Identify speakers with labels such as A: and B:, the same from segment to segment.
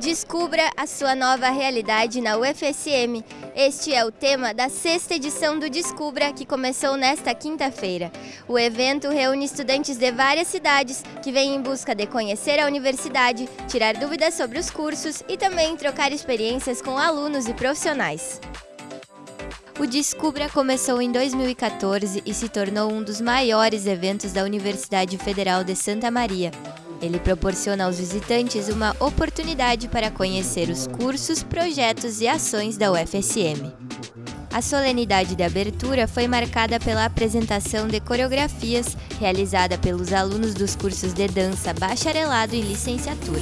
A: Descubra a sua nova realidade na UFSM. Este é o tema da sexta edição do Descubra, que começou nesta quinta-feira. O evento reúne estudantes de várias cidades que vêm em busca de conhecer a universidade, tirar dúvidas sobre os cursos e também trocar experiências com alunos e profissionais. O Descubra começou em 2014 e se tornou um dos maiores eventos da Universidade Federal de Santa Maria. Ele proporciona aos visitantes uma oportunidade para conhecer os cursos, projetos e ações da UFSM. A solenidade de abertura foi marcada pela apresentação de coreografias realizada pelos alunos dos cursos de dança, bacharelado e licenciatura.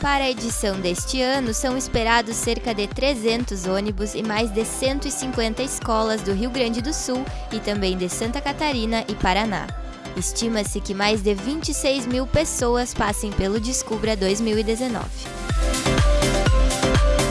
A: Para a edição deste ano, são esperados cerca de 300 ônibus e mais de 150 escolas do Rio Grande do Sul e também de Santa Catarina e Paraná. Estima-se que mais de 26 mil pessoas passem pelo Descubra 2019.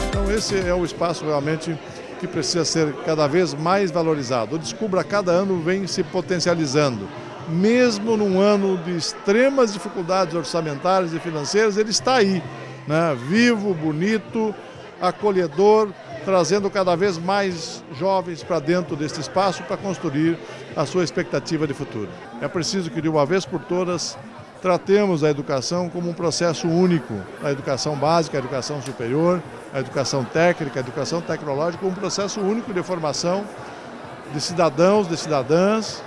B: Então esse é o espaço realmente que precisa ser cada vez mais valorizado. O Descubra cada ano vem se potencializando. Mesmo num ano de extremas dificuldades orçamentárias e financeiras, ele está aí né? vivo, bonito, acolhedor, trazendo cada vez mais jovens para dentro deste espaço para construir a sua expectativa de futuro. É preciso que de uma vez por todas tratemos a educação como um processo único, a educação básica, a educação superior, a educação técnica, a educação tecnológica, um processo único de formação de cidadãos, de cidadãs,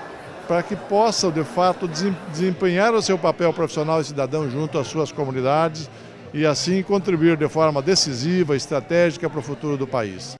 B: para que possam, de fato, desempenhar o seu papel profissional e cidadão junto às suas comunidades, e assim contribuir de forma decisiva, estratégica para o futuro do país.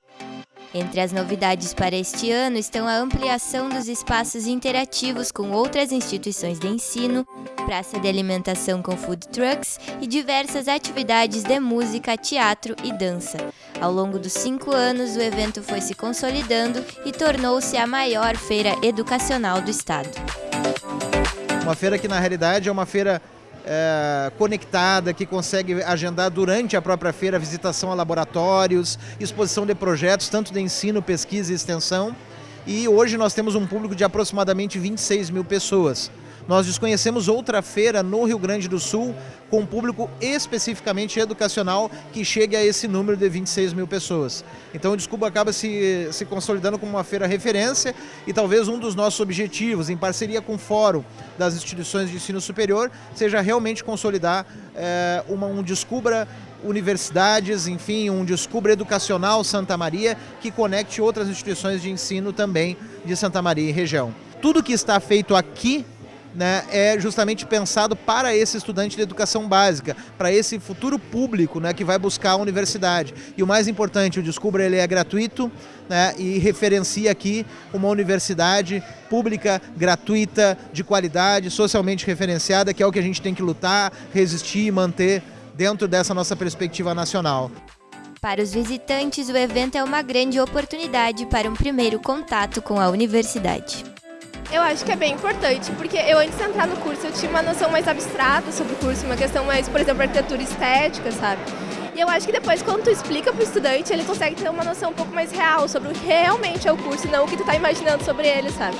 A: Entre as novidades para este ano estão a ampliação dos espaços interativos com outras instituições de ensino, praça de alimentação com food trucks e diversas atividades de música, teatro e dança. Ao longo dos cinco anos, o evento foi se consolidando e tornou-se a maior feira educacional do estado.
C: Uma feira que, na realidade, é uma feira é, conectada, que consegue agendar durante a própria feira visitação a laboratórios, exposição de projetos, tanto de ensino, pesquisa e extensão. E hoje nós temos um público de aproximadamente 26 mil pessoas. Nós desconhecemos outra feira no Rio Grande do Sul com um público especificamente educacional que chegue a esse número de 26 mil pessoas. Então o Desculpa acaba se, se consolidando como uma feira referência e talvez um dos nossos objetivos, em parceria com o Fórum das Instituições de Ensino Superior, seja realmente consolidar é, uma, um Descubra universidades, enfim, um Descubra Educacional Santa Maria que conecte outras instituições de ensino também de Santa Maria e região. Tudo que está feito aqui né, é justamente pensado para esse estudante de educação básica, para esse futuro público né, que vai buscar a universidade. E o mais importante, o Descubra ele é gratuito né, e referencia aqui uma universidade pública, gratuita, de qualidade, socialmente referenciada, que é o que a gente tem que lutar, resistir e manter dentro dessa nossa perspectiva nacional.
A: Para os visitantes, o evento é uma grande oportunidade para um primeiro contato com a universidade.
D: Eu acho que é bem importante, porque eu antes de entrar no curso eu tinha uma noção mais abstrata sobre o curso, uma questão mais, por exemplo, arquitetura estética, sabe? E eu acho que depois, quando tu explica para o estudante, ele consegue ter uma noção um pouco mais real sobre o que realmente é o curso e não o que tu está imaginando sobre ele, sabe?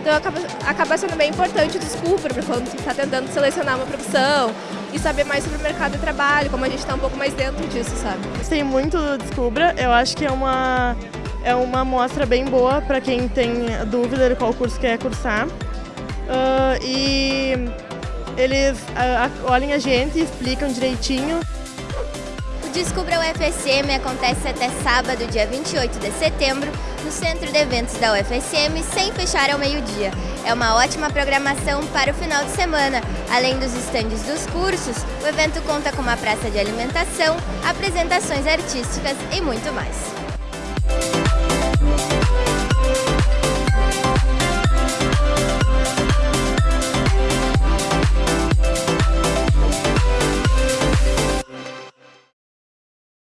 D: Então acaba, acaba sendo bem importante o descubra para quando tu está tentando selecionar uma profissão e saber mais sobre o mercado de trabalho, como a gente está um pouco mais dentro disso, sabe?
E: Gostei muito do Descubra, eu acho que é uma é uma amostra bem boa para quem tem dúvida de qual curso quer cursar. Uh, e eles uh, olhem a gente e explicam direitinho.
A: O Descubra UFSM acontece até sábado, dia 28 de setembro, no Centro de Eventos da UFSM, sem fechar ao meio-dia. É uma ótima programação para o final de semana. Além dos estandes dos cursos, o evento conta com uma praça de alimentação, apresentações artísticas e muito mais.